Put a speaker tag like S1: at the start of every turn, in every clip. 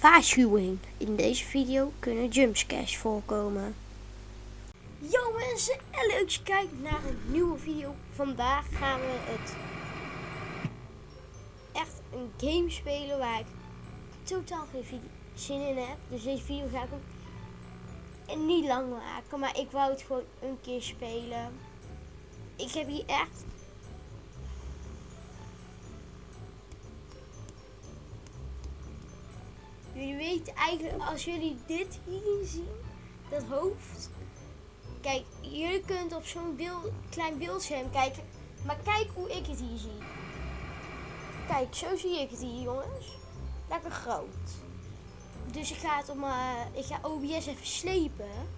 S1: Waarschuwing. In deze video kunnen jumpscares voorkomen. Yo mensen, en leuk je kijkt naar een nieuwe video. Vandaag gaan we het echt een game spelen waar ik totaal geen zin in heb. Dus deze video ga ik ook niet lang maken, maar ik wou het gewoon een keer spelen. Ik heb hier echt Weten eigenlijk, als jullie dit hier zien, dat hoofd. Kijk, jullie kunt op zo'n beeld, klein beeldscherm kijken. Maar kijk hoe ik het hier zie. Kijk, zo zie ik het hier, jongens. Lekker groot. Dus ik ga het op mijn, ik ga OBS even slepen.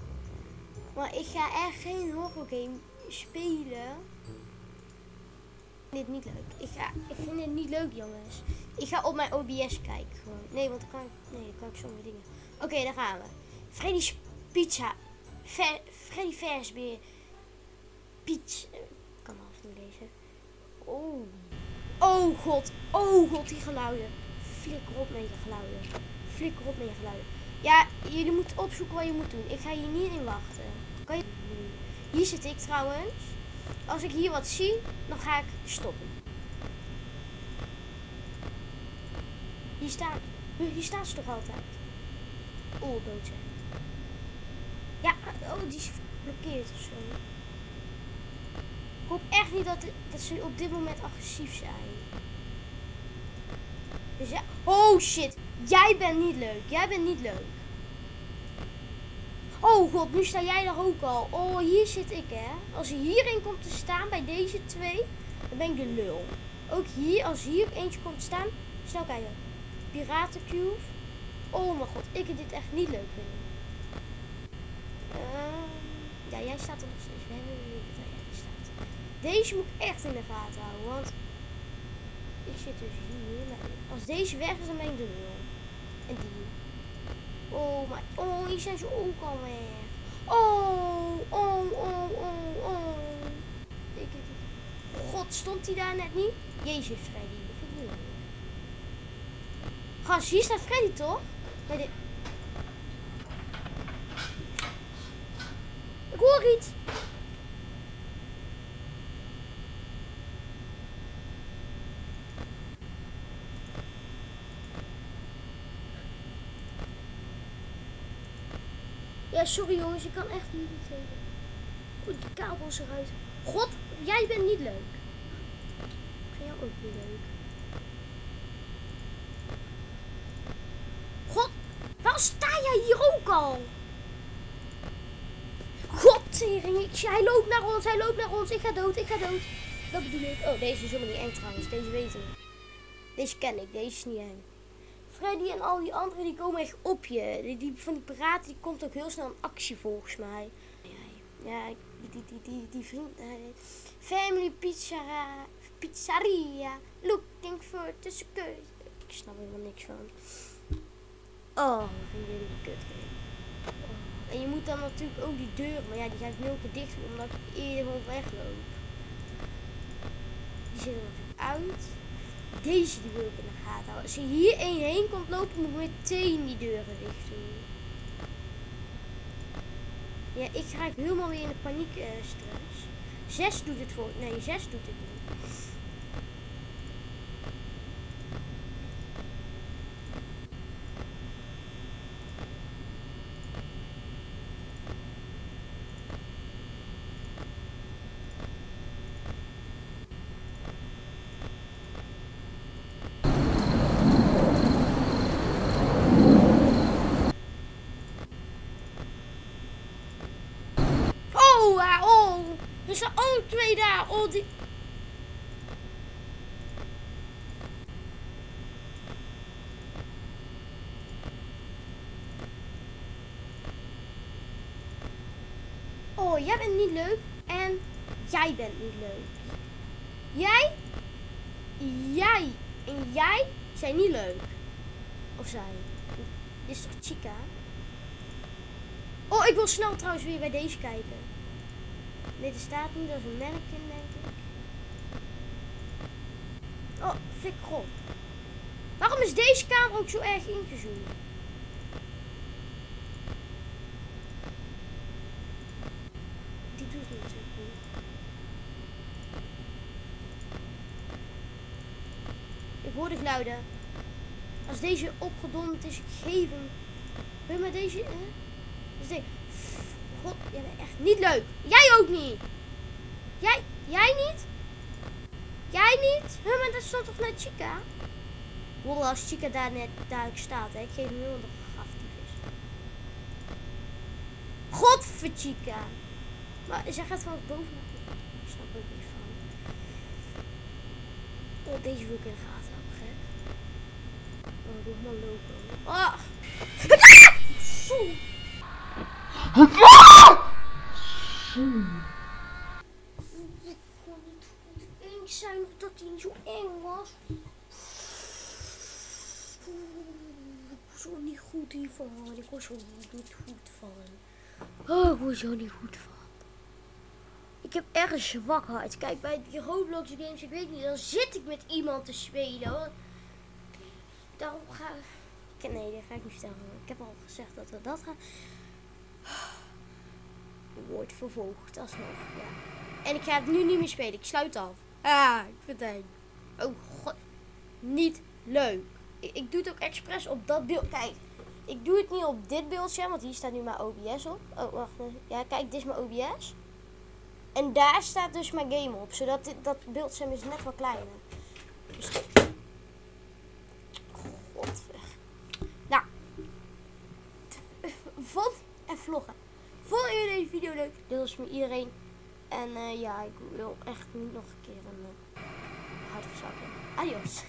S1: Maar ik ga echt geen horror game spelen. Dit niet leuk. Ik, ga, ik vind dit niet leuk, jongens. Ik ga op mijn OBS kijken gewoon. Nee, want dan kan ik, nee, dan kan ik sommige dingen. Oké, daar gaan we. Freddy's Pizza. Ver, Freddy Versbeer. Pizza. Ik kan half niet lezen. Oh. Oh god. Oh god, die geluiden. Flikker op met je geluiden. Flikker op met je geluiden. Ja, jullie moeten opzoeken wat je moet doen. Ik ga hier niet in wachten. Kan je... Hier zit ik trouwens. Als ik hier wat zie, dan ga ik stoppen. Hier staat, hier staat ze toch altijd? Oh, dood. Ja, oh, die is geblokkeerd of zo. Ik hoop echt niet dat, dat ze op dit moment agressief zijn. Dus ja, oh shit, jij bent niet leuk. Jij bent niet leuk. Oh god, nu sta jij er ook al. Oh, hier zit ik hè. Als je hierin komt te staan bij deze twee, dan ben ik de lul. Ook hier, als hier eentje komt te staan, snel kijken. Piratencube. Oh mijn god, ik heb dit echt niet leuk vinden. Ehm, ja, jij staat er nog steeds. We hebben staat. Deze moet ik echt in de gaten houden, want ik zit dus hier. Als deze weg is, dan ben ik de lul. En die. Oh, maar oh, hier zijn ze ook weg. Oh, oh, oh, oh, oh. Ik. God, stond hij daar net niet? Jezus, Freddy. Dat vind ik niet hier staat Freddy toch? Bij de... Ik hoor iets. Ja, sorry jongens, ik kan echt niet tegen. Goed, die kabel is eruit. God, jij bent niet leuk. Ik vind jou ook niet leuk. God, waarom sta jij hier ook al? Godtering, ik, hij loopt naar ons, hij loopt naar ons. Ik ga dood, ik ga dood. Dat bedoel ik. Oh, deze is helemaal niet eng trouwens. Deze weet ik. Deze ken ik, deze is niet eng. Freddy en al die anderen die komen echt op je. Die, die van die piraten die komt ook heel snel in actie volgens mij. Ja, die, die, die, die, vriend. eh, family Pizza, Pizzeria. Looking for skirt. Ik snap er helemaal niks van. Oh, vind jullie kut. Oh. En je moet dan natuurlijk ook die deur, maar ja, die ga ik nul keer dicht omdat ik eerder gewoon wegloop. Die zit er natuurlijk uit. Deze die wil ik in de gaten houden. Als je hier één heen komt lopen, moet ik meteen die deuren dicht doen. Ja, ik raak helemaal weer in de paniek eh, stress. Zes doet het voor. Nee, zes doet het niet. Oh, ah, oh. Er staan ook twee daar. Oh, die... Oh, jij bent niet leuk. En jij bent niet leuk. Jij, jij en jij zijn niet leuk. Of zij. Dit is toch Chica? Oh, ik wil snel trouwens weer bij deze kijken. Nee, er staat niet. Is een mannequin, denk ik. Oh, flikker op. Waarom is deze camera ook zo erg ingezoomd? Die doet het natuurlijk niet. Ik hoor de geluiden. Als deze opgedonderd is, ik geef hem. Wil je maar deze... Hè? Dus deze... God, jij bent echt niet leuk. Jij ook niet. Jij, jij niet? Jij niet? Huh, maar dat stond toch net Chica? Wow, als Chica daar net duidelijk staat, hè. Ik geef de graftyfus. Godver Chica. Maar zij gaat van boven naar beneden. Ik snap ook niet van. Oh, deze wil in de gaten houden, gek. Oh, doe maar lopen. Ah! Zo. Ik kon niet goed eens zijn dat hij niet zo eng was. Ik word zo niet goed hiervan. Ik word zo niet goed van. Oh, ik word zo niet goed van. Ik heb echt een zwakheid. Kijk, bij die Roblox games, ik weet niet, dan zit ik met iemand te spelen. Hoor. Daarom ga ik... Nee, dat ga ik niet vertellen. Ik heb al gezegd dat we dat gaan... Wordt vervolgd, alsnog, ja. En ik ga het nu niet meer spelen. Ik sluit af. Ah, ik vind het eng. Oh god. Niet leuk. Ik, ik doe het ook expres op dat beeld. Kijk, ik doe het niet op dit beeldscherm, want hier staat nu mijn OBS op. Oh, wacht. Ja, kijk, dit is mijn OBS. En daar staat dus mijn game op. Zodat dit, dat beeldscherm is net wat kleiner. Dus... Godver. Nou. Vond en vloggen. Vonden jullie deze video leuk? Deel eens met iedereen. En eh, ja, ik wil echt niet nog een keer een uh, hartverzakking. Adios.